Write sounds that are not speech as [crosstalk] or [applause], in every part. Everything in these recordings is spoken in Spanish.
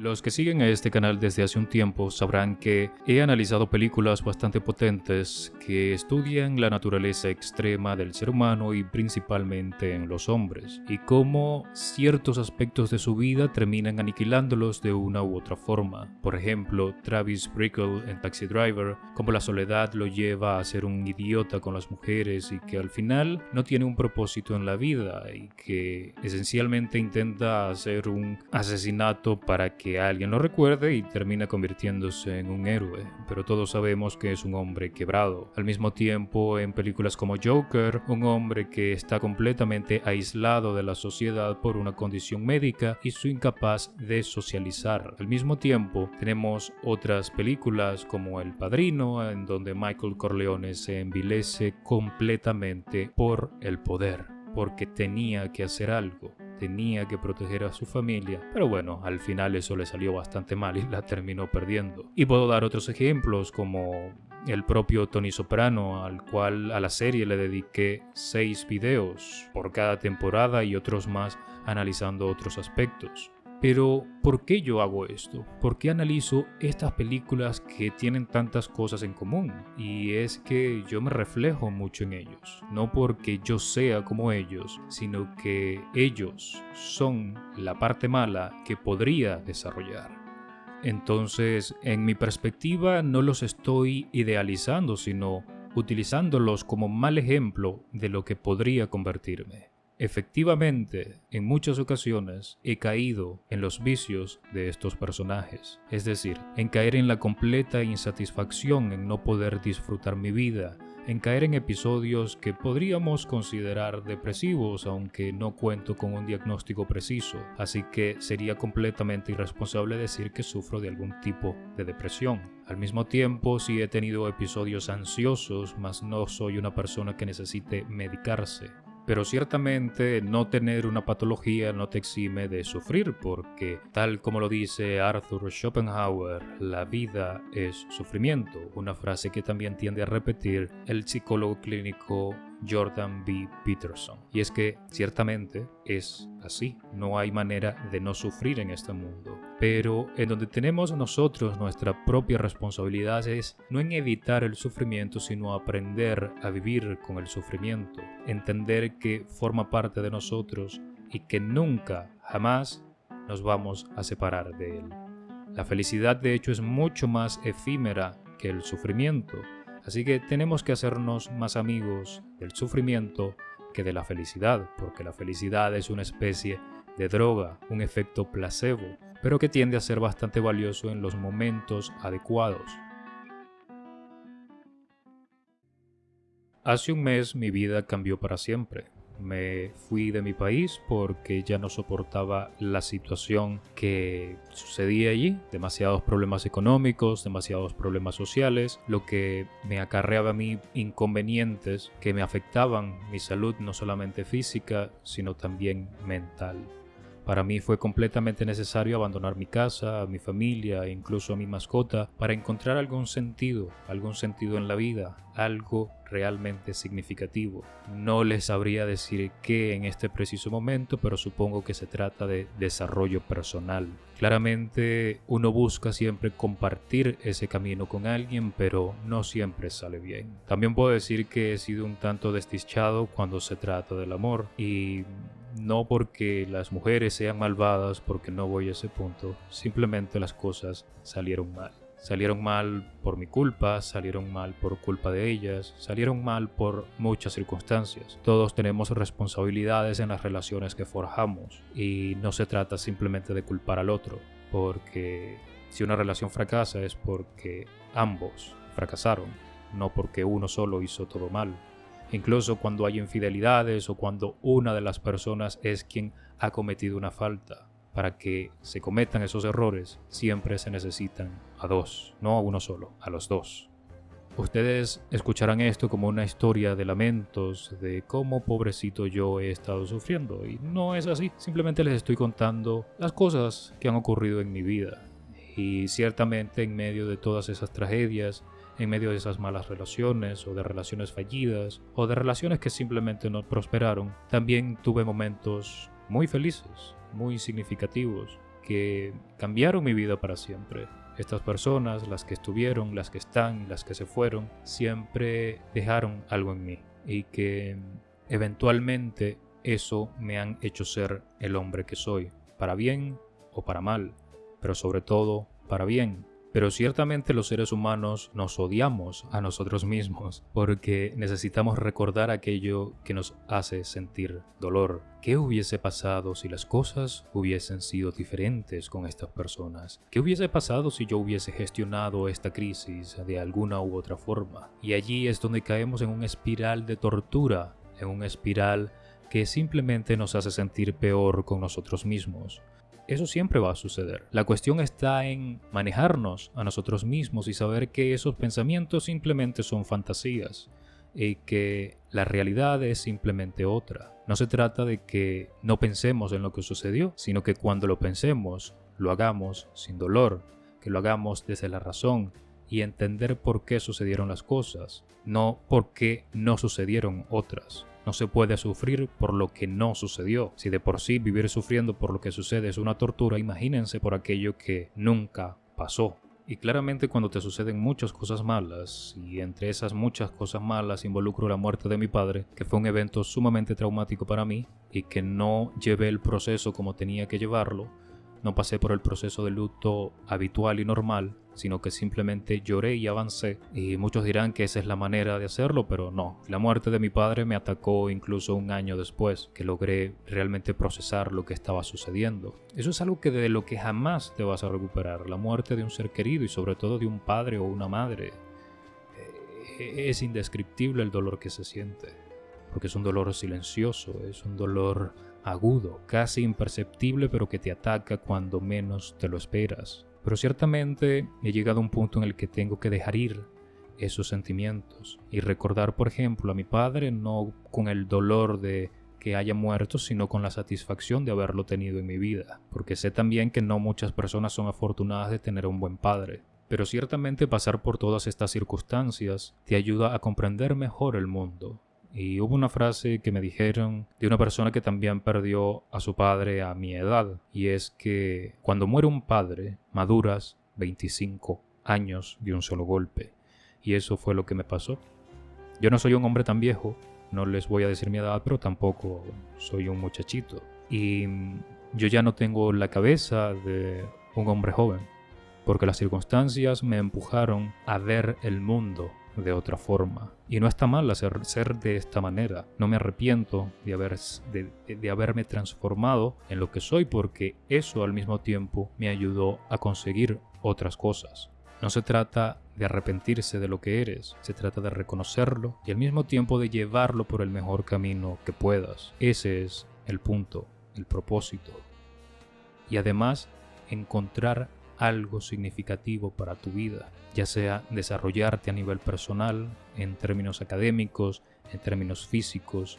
Los que siguen a este canal desde hace un tiempo sabrán que he analizado películas bastante potentes que estudian la naturaleza extrema del ser humano y principalmente en los hombres, y cómo ciertos aspectos de su vida terminan aniquilándolos de una u otra forma. Por ejemplo, Travis Bickle en Taxi Driver, como la soledad lo lleva a ser un idiota con las mujeres y que al final no tiene un propósito en la vida y que esencialmente intenta hacer un asesinato para que alguien lo recuerde y termina convirtiéndose en un héroe, pero todos sabemos que es un hombre quebrado. Al mismo tiempo, en películas como Joker, un hombre que está completamente aislado de la sociedad por una condición médica y su incapaz de socializar. Al mismo tiempo, tenemos otras películas como El Padrino, en donde Michael Corleone se envilece completamente por el poder, porque tenía que hacer algo tenía que proteger a su familia, pero bueno, al final eso le salió bastante mal y la terminó perdiendo. Y puedo dar otros ejemplos como el propio Tony Soprano, al cual a la serie le dediqué seis videos por cada temporada y otros más analizando otros aspectos. Pero, ¿por qué yo hago esto? ¿Por qué analizo estas películas que tienen tantas cosas en común? Y es que yo me reflejo mucho en ellos. No porque yo sea como ellos, sino que ellos son la parte mala que podría desarrollar. Entonces, en mi perspectiva, no los estoy idealizando, sino utilizándolos como mal ejemplo de lo que podría convertirme. Efectivamente, en muchas ocasiones he caído en los vicios de estos personajes, es decir, en caer en la completa insatisfacción en no poder disfrutar mi vida, en caer en episodios que podríamos considerar depresivos aunque no cuento con un diagnóstico preciso, así que sería completamente irresponsable decir que sufro de algún tipo de depresión. Al mismo tiempo, sí he tenido episodios ansiosos, mas no soy una persona que necesite medicarse. Pero ciertamente no tener una patología no te exime de sufrir porque, tal como lo dice Arthur Schopenhauer, la vida es sufrimiento, una frase que también tiende a repetir el psicólogo clínico Jordan B. Peterson. Y es que ciertamente es así, no hay manera de no sufrir en este mundo. Pero en donde tenemos nosotros nuestra propia responsabilidad es no en evitar el sufrimiento, sino aprender a vivir con el sufrimiento, entender que forma parte de nosotros y que nunca, jamás nos vamos a separar de él. La felicidad de hecho es mucho más efímera que el sufrimiento Así que tenemos que hacernos más amigos del sufrimiento que de la felicidad, porque la felicidad es una especie de droga, un efecto placebo, pero que tiende a ser bastante valioso en los momentos adecuados. Hace un mes mi vida cambió para siempre me fui de mi país porque ya no soportaba la situación que sucedía allí, demasiados problemas económicos, demasiados problemas sociales, lo que me acarreaba a mí inconvenientes que me afectaban mi salud no solamente física, sino también mental. Para mí fue completamente necesario abandonar mi casa, mi familia e incluso a mi mascota para encontrar algún sentido, algún sentido en la vida, algo realmente significativo. No les sabría decir qué en este preciso momento, pero supongo que se trata de desarrollo personal. Claramente uno busca siempre compartir ese camino con alguien, pero no siempre sale bien. También puedo decir que he sido un tanto desdichado cuando se trata del amor y no porque las mujeres sean malvadas, porque no voy a ese punto, simplemente las cosas salieron mal. Salieron mal por mi culpa, salieron mal por culpa de ellas, salieron mal por muchas circunstancias. Todos tenemos responsabilidades en las relaciones que forjamos y no se trata simplemente de culpar al otro, porque si una relación fracasa es porque ambos fracasaron, no porque uno solo hizo todo mal. Incluso cuando hay infidelidades o cuando una de las personas es quien ha cometido una falta para que se cometan esos errores, siempre se necesitan a dos, no a uno solo, a los dos. Ustedes escucharán esto como una historia de lamentos, de cómo pobrecito yo he estado sufriendo, y no es así, simplemente les estoy contando las cosas que han ocurrido en mi vida. Y ciertamente en medio de todas esas tragedias, en medio de esas malas relaciones o de relaciones fallidas o de relaciones que simplemente no prosperaron, también tuve momentos muy felices, muy significativos que cambiaron mi vida para siempre. Estas personas, las que estuvieron, las que están, las que se fueron, siempre dejaron algo en mí y que eventualmente eso me han hecho ser el hombre que soy, para bien o para mal, pero sobre todo para bien. Pero ciertamente los seres humanos nos odiamos a nosotros mismos porque necesitamos recordar aquello que nos hace sentir dolor. ¿Qué hubiese pasado si las cosas hubiesen sido diferentes con estas personas? ¿Qué hubiese pasado si yo hubiese gestionado esta crisis de alguna u otra forma? Y allí es donde caemos en una espiral de tortura, en una espiral que simplemente nos hace sentir peor con nosotros mismos. Eso siempre va a suceder. La cuestión está en manejarnos a nosotros mismos y saber que esos pensamientos simplemente son fantasías y que la realidad es simplemente otra. No se trata de que no pensemos en lo que sucedió, sino que cuando lo pensemos, lo hagamos sin dolor, que lo hagamos desde la razón y entender por qué sucedieron las cosas, no por qué no sucedieron otras. No se puede sufrir por lo que no sucedió. Si de por sí vivir sufriendo por lo que sucede es una tortura, imagínense por aquello que nunca pasó. Y claramente cuando te suceden muchas cosas malas, y entre esas muchas cosas malas involucro la muerte de mi padre, que fue un evento sumamente traumático para mí, y que no llevé el proceso como tenía que llevarlo, no pasé por el proceso de luto habitual y normal, sino que simplemente lloré y avancé. Y muchos dirán que esa es la manera de hacerlo, pero no. La muerte de mi padre me atacó incluso un año después, que logré realmente procesar lo que estaba sucediendo. Eso es algo que de lo que jamás te vas a recuperar, la muerte de un ser querido y sobre todo de un padre o una madre. Eh, es indescriptible el dolor que se siente, porque es un dolor silencioso, es un dolor agudo, casi imperceptible, pero que te ataca cuando menos te lo esperas. Pero ciertamente he llegado a un punto en el que tengo que dejar ir esos sentimientos y recordar, por ejemplo, a mi padre no con el dolor de que haya muerto, sino con la satisfacción de haberlo tenido en mi vida, porque sé también que no muchas personas son afortunadas de tener un buen padre. Pero ciertamente pasar por todas estas circunstancias te ayuda a comprender mejor el mundo, y hubo una frase que me dijeron de una persona que también perdió a su padre a mi edad, y es que cuando muere un padre, maduras 25 años de un solo golpe. Y eso fue lo que me pasó. Yo no soy un hombre tan viejo, no les voy a decir mi edad, pero tampoco soy un muchachito. Y yo ya no tengo la cabeza de un hombre joven, porque las circunstancias me empujaron a ver el mundo de otra forma. Y no está mal hacer ser de esta manera. No me arrepiento de, haber, de, de haberme transformado en lo que soy porque eso al mismo tiempo me ayudó a conseguir otras cosas. No se trata de arrepentirse de lo que eres, se trata de reconocerlo y al mismo tiempo de llevarlo por el mejor camino que puedas. Ese es el punto, el propósito. Y además, encontrar algo significativo para tu vida, ya sea desarrollarte a nivel personal, en términos académicos, en términos físicos,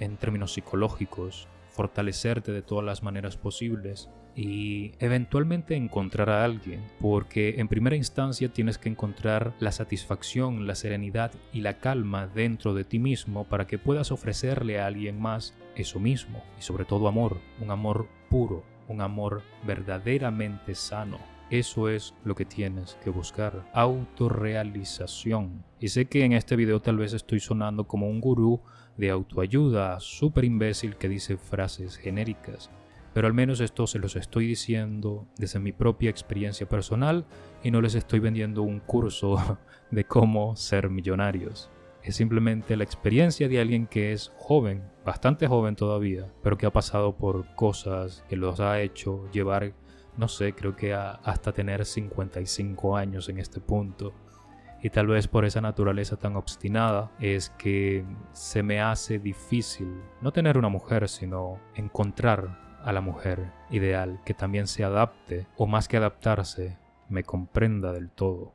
en términos psicológicos, fortalecerte de todas las maneras posibles y eventualmente encontrar a alguien, porque en primera instancia tienes que encontrar la satisfacción, la serenidad y la calma dentro de ti mismo para que puedas ofrecerle a alguien más eso mismo y sobre todo amor, un amor puro, un amor verdaderamente sano. Eso es lo que tienes que buscar, autorrealización. Y sé que en este video tal vez estoy sonando como un gurú de autoayuda, súper imbécil que dice frases genéricas, pero al menos esto se los estoy diciendo desde mi propia experiencia personal y no les estoy vendiendo un curso [laughs] de cómo ser millonarios es simplemente la experiencia de alguien que es joven, bastante joven todavía, pero que ha pasado por cosas que los ha hecho llevar, no sé, creo que hasta tener 55 años en este punto. Y tal vez por esa naturaleza tan obstinada es que se me hace difícil no tener una mujer, sino encontrar a la mujer ideal que también se adapte, o más que adaptarse, me comprenda del todo.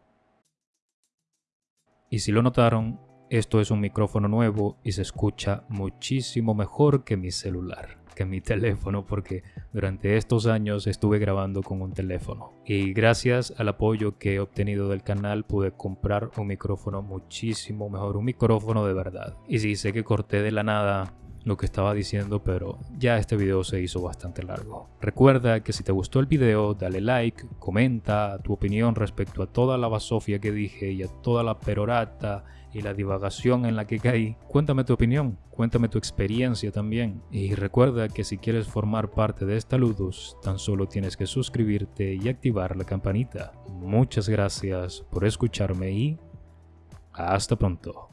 Y si lo notaron, esto es un micrófono nuevo y se escucha muchísimo mejor que mi celular, que mi [laughs] teléfono, porque durante estos años estuve grabando con un teléfono. Y gracias al apoyo que he obtenido del canal pude comprar un micrófono muchísimo mejor, un micrófono de verdad. Y si sé que corté de la nada lo que estaba diciendo, pero ya este video se hizo bastante largo. Recuerda que si te gustó el video, dale like, comenta tu opinión respecto a toda la basofia que dije y a toda la perorata y la divagación en la que caí. Cuéntame tu opinión, cuéntame tu experiencia también. Y recuerda que si quieres formar parte de esta Ludus, tan solo tienes que suscribirte y activar la campanita. Muchas gracias por escucharme y hasta pronto.